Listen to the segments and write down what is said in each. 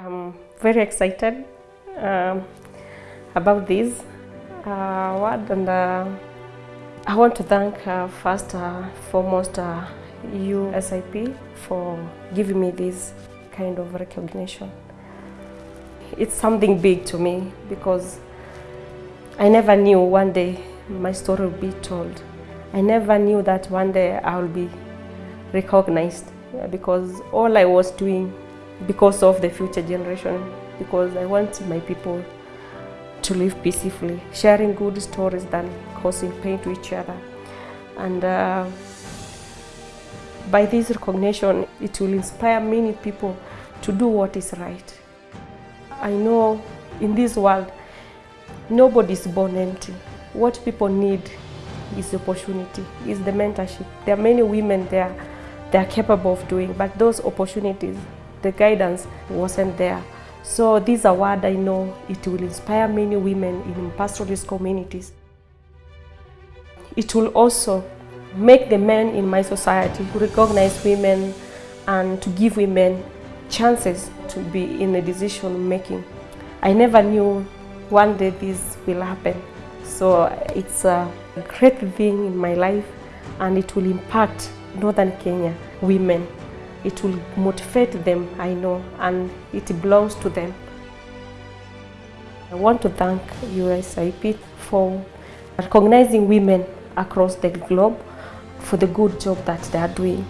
I'm very excited um, about this uh, award and uh, I want to thank uh, first uh, foremost uh, USIP for giving me this kind of recognition. It's something big to me because I never knew one day my story would be told. I never knew that one day I will be recognized because all I was doing because of the future generation, because I want my people to live peacefully, sharing good stories than causing pain to each other. And uh, by this recognition, it will inspire many people to do what is right. I know in this world, nobody is born empty. What people need is opportunity, is the mentorship. There are many women there they are capable of doing, but those opportunities, the guidance wasn't there. So this award, I know it will inspire many women in pastoralist communities. It will also make the men in my society recognize women and to give women chances to be in a decision making. I never knew one day this will happen. So it's a great thing in my life and it will impact Northern Kenya women. It will motivate them, I know, and it belongs to them. I want to thank USIP for recognizing women across the globe for the good job that they are doing.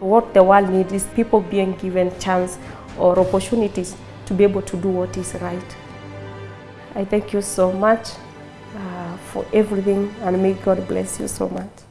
What the world needs is people being given chance or opportunities to be able to do what is right. I thank you so much uh, for everything and may God bless you so much.